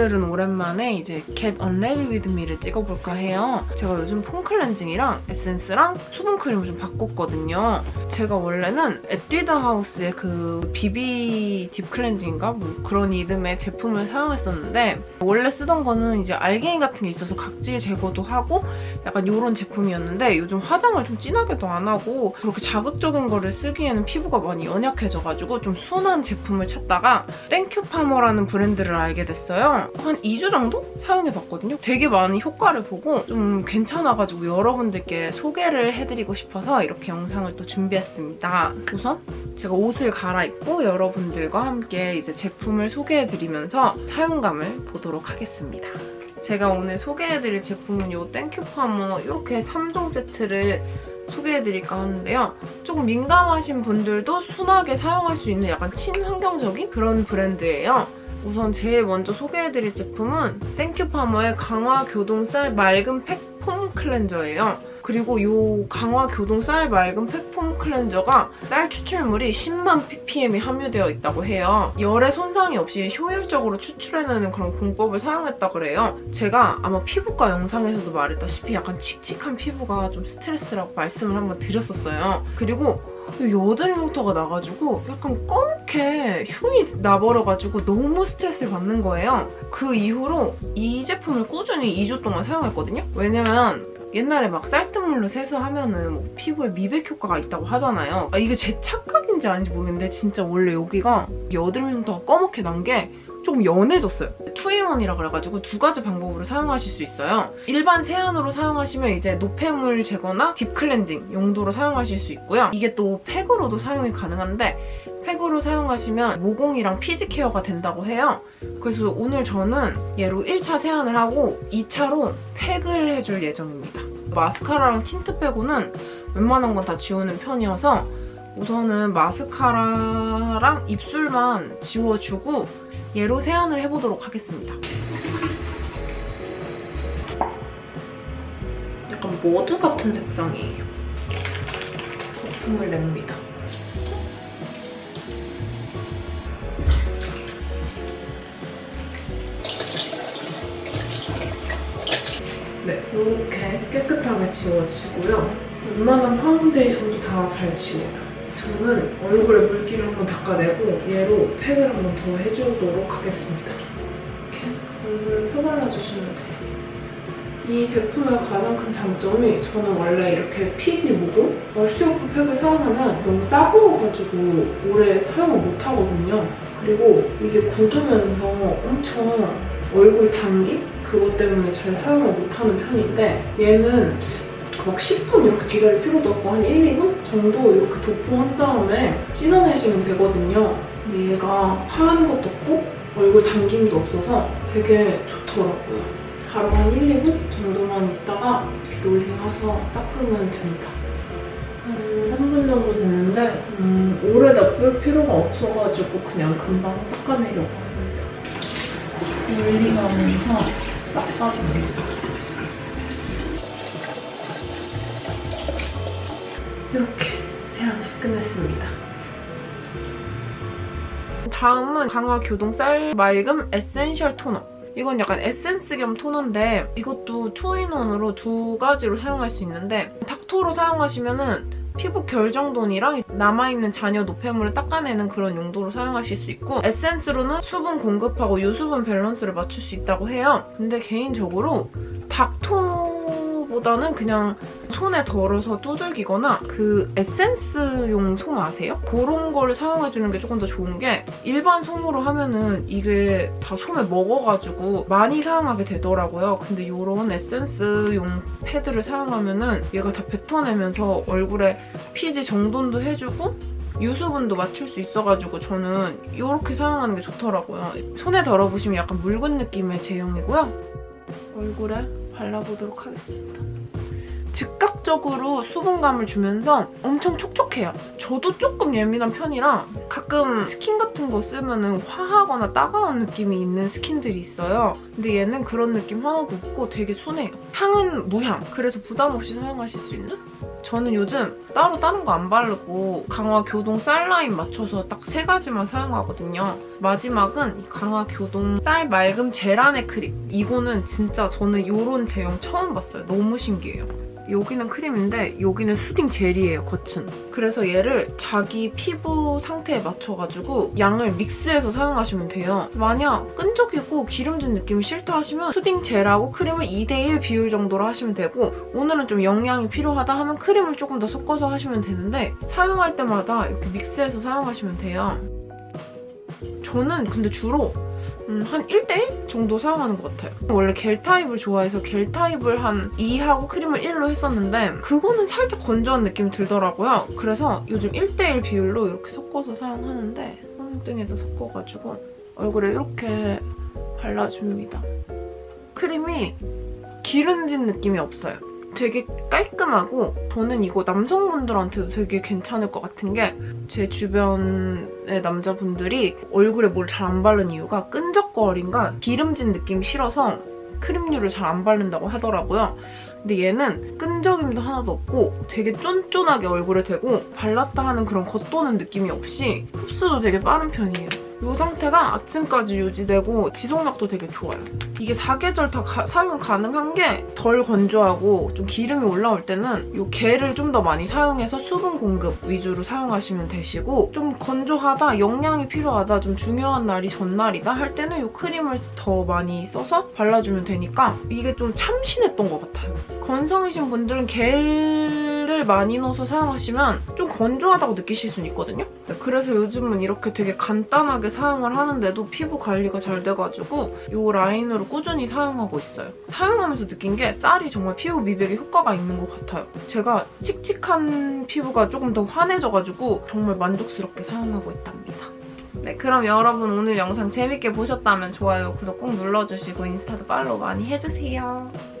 오늘은 오랜만에 이제 Unready With Me를 찍어볼까 해요. 제가 요즘 폼 클렌징이랑 에센스랑 수분 크림을 좀 바꿨거든요. 제가 원래는 에뛰드 하우스의 그 BB deep cleansing인가? 뭐 그런 이름의 제품을 사용했었는데 원래 쓰던 거는 이제 알갱이 같은 게 있어서 각질 제거도 하고 약간 이런 제품이었는데 요즘 화장을 좀 진하게도 안 하고 그렇게 자극적인 거를 쓰기에는 피부가 많이 연약해져가지고 좀 순한 제품을 찾다가 땡큐 파머라는 브랜드를 알게 됐어요. 한 2주 정도 사용해봤거든요. 되게 많은 효과를 보고 좀 괜찮아가지고 여러분들께 소개를 해드리고 싶어서 이렇게 영상을 또 준비했습니다. 우선 제가 옷을 갈아입고 여러분들과 함께 이제 제품을 소개해드리면서 사용감을 보도록 하겠습니다. 제가 오늘 소개해드릴 제품은 이 땡큐 파머 이렇게 3종 세트를 소개해드릴까 하는데요. 조금 민감하신 분들도 순하게 사용할 수 있는 약간 친환경적인 그런 브랜드예요. 우선 제일 먼저 소개해드릴 제품은 땡큐 파머의 강화 교동 쌀 맑은 팩폼 클렌저예요. 그리고 이 강화 교동 쌀 맑은 팩폼 클렌저가 쌀 추출물이 10만 ppm이 함유되어 있다고 해요. 열에 손상이 없이 효율적으로 추출해내는 그런 공법을 사용했다 그래요. 제가 아마 피부과 영상에서도 말했다시피 약간 칙칙한 피부가 좀 스트레스라고 말씀을 한번 드렸었어요. 그리고 여드름 흉터가 나가지고 약간 검게 흉이 나버려가지고 너무 스트레스를 받는 거예요. 그 이후로 이 제품을 꾸준히 2주 동안 사용했거든요. 왜냐면 옛날에 막 쌀뜨물로 세수하면 은 뭐 피부에 미백 효과가 있다고 하잖아요. 아, 이게 제 착각인지 아닌지 모르겠는데 진짜 원래 여기가 여드름 흉터가 검게 난 게 조금 연해졌어요. two-in-one이라 그래가지고 두 가지 방법으로 사용하실 수 있어요. 일반 세안으로 사용하시면 이제 노폐물 제거나 deep cleansing 용도로 사용하실 수 있고요. 이게 또 팩으로도 사용이 가능한데 팩으로 사용하시면 모공이랑 피지 케어가 된다고 해요. 그래서 오늘 저는 얘로 1차 세안을 하고 2차로 팩을 해줄 예정입니다. 마스카라랑 틴트 빼고는 웬만한 건 다 지우는 편이어서 우선은 마스카라랑 입술만 지워주고 얘로 세안을 해보도록 하겠습니다. 약간 머드 같은 색상이에요. 거품을 냅니다. 네, 이렇게 깨끗하게 지워지고요. 웬만한 파운데이션도 다 잘 지워요. 저는 얼굴에 물기를 한번 닦아내고 얘로 팩을 한번 더 해주도록 하겠습니다. 이렇게 얼굴에 펴발라주시면 돼요. 이 제품의 가장 큰 장점이 저는 원래 이렇게 피지 모공 wash-off 팩을 사용하면 너무 따가워가지고 오래 사용을 못하거든요. 그리고 이게 굳으면서 엄청 얼굴 당김? 그것 때문에 잘 사용을 못하는 편인데 얘는 막 10분 이렇게 기다릴 필요도 없고 한 1, 2분 정도 이렇게 도포한 다음에 씻어내시면 되거든요. 얘가 파는 것도 없고 얼굴 당김도 없어서 되게 좋더라고요. 하루 한 1, 2분 정도만 있다가 이렇게 롤링해서 닦으면 됩니다. 한 3분 정도 됐는데 음, 오래 놔둘 필요가 없어가지고 그냥 금방 닦아내려고 합니다. 롤링하면서 닦아줍니다. 다음은 강화 교동 쌀 맑음 essential 토너. 이건 약간 에센스 겸 토너인데 이것도 two-in-one으로 두 가지로 사용할 수 있는데 닦토로 사용하시면 은 피부결 정돈이랑 남아있는 잔여 노폐물을 닦아내는 그런 용도로 사용하실 수 있고 에센스로는 수분 공급하고 유수분 밸런스를 맞출 수 있다고 해요. 근데 개인적으로 닥토 보다는 그냥 손에 덜어서 두들기거나 그 에센스용 솜 아세요? 그런 걸 사용해주는 게 조금 더 좋은 게 일반 솜으로 하면은 이게 다 솜에 먹어가지고 많이 사용하게 되더라고요. 근데 이런 에센스용 패드를 사용하면은 얘가 다 뱉어내면서 얼굴에 피지 정돈도 해주고 유수분도 맞출 수 있어가지고 저는 이렇게 사용하는 게 좋더라고요. 손에 덜어보시면 약간 묽은 느낌의 제형이고요. 얼굴에 발라보도록 하겠습니다. 즉각적으로 수분감을 주면서 엄청 촉촉해요. 저도 조금 예민한 편이라 가끔 스킨 같은 거 쓰면 화하거나 따가운 느낌이 있는 스킨들이 있어요. 근데 얘는 그런 느낌 하나도 없고 되게 순해요. 향은 무향, 그래서 부담 없이 사용하실 수 있는? 저는 요즘 따로 다른 거 안 바르고 강화 교동 쌀 라인 맞춰서 딱 세 가지만 사용하거든요. 마지막은 이 강화 교동 쌀 맑음 젤안의 크림. 이거는 진짜 저는 이런 제형 처음 봤어요. 너무 신기해요. 여기는 크림인데 여기는 수딩 젤이에요, 겉은. 그래서 얘를 자기 피부 상태에 맞춰가지고 양을 믹스해서 사용하시면 돼요. 만약 끈적이고 기름진 느낌이 싫다 하시면 수딩 젤하고 크림을 2대1 비율 정도로 하시면 되고 오늘은 좀 영양이 필요하다 하면 크림을 조금 더 섞어서 하시면 되는데 사용할 때마다 이렇게 믹스해서 사용하시면 돼요. 저는 근데 주로 음, 한 1대1 정도 사용하는 것 같아요. 원래 겔 타입을 좋아해서 겔 타입을 한 2하고 크림을 1로 했었는데 그거는 살짝 건조한 느낌이 들더라고요. 그래서 요즘 1대1 비율로 이렇게 섞어서 사용하는데 손등에다 섞어가지고 얼굴에 이렇게 발라줍니다. 크림이 기름진 느낌이 없어요. 되게 깔끔하고 저는 이거 남성분들한테도 되게 괜찮을 것 같은 게 제 주변의 남자분들이 얼굴에 뭘 잘 안 바르는 이유가 끈적거림과 기름진 느낌이 싫어서 크림류를 잘 안 바른다고 하더라고요. 근데 얘는 끈적임도 하나도 없고 되게 쫀쫀하게 얼굴에 대고 발랐다 하는 그런 겉도는 느낌이 없이 흡수도 되게 빠른 편이에요. 이 상태가 아침까지 유지되고 지속력도 되게 좋아요. 이게 사계절 다 가- 사용 가능한 게 덜 건조하고 좀 기름이 올라올 때는 이 겔을 좀더 많이 사용해서 수분 공급 위주로 사용하시면 되시고 좀 건조하다, 영양이 필요하다, 좀 중요한 날이 전날이다 할 때는 이 크림을 더 많이 써서 발라주면 되니까 이게 좀 참신했던 것 같아요. 건성이신 분들은 겔 을 많이 넣어서 사용하시면 좀 건조하다고 느끼실 수는 있거든요. 그래서 요즘은 이렇게 되게 간단하게 사용을 하는데도 피부 관리가 잘 돼가지고 이 라인으로 꾸준히 사용하고 있어요. 사용하면서 느낀 게 쌀이 정말 피부 미백에 효과가 있는 것 같아요. 제가 칙칙한 피부가 조금 더 환해져가지고 정말 만족스럽게 사용하고 있답니다. 네, 그럼 여러분 오늘 영상 재밌게 보셨다면 좋아요, 구독 꼭 눌러주시고 인스타도 팔로우 많이 해주세요.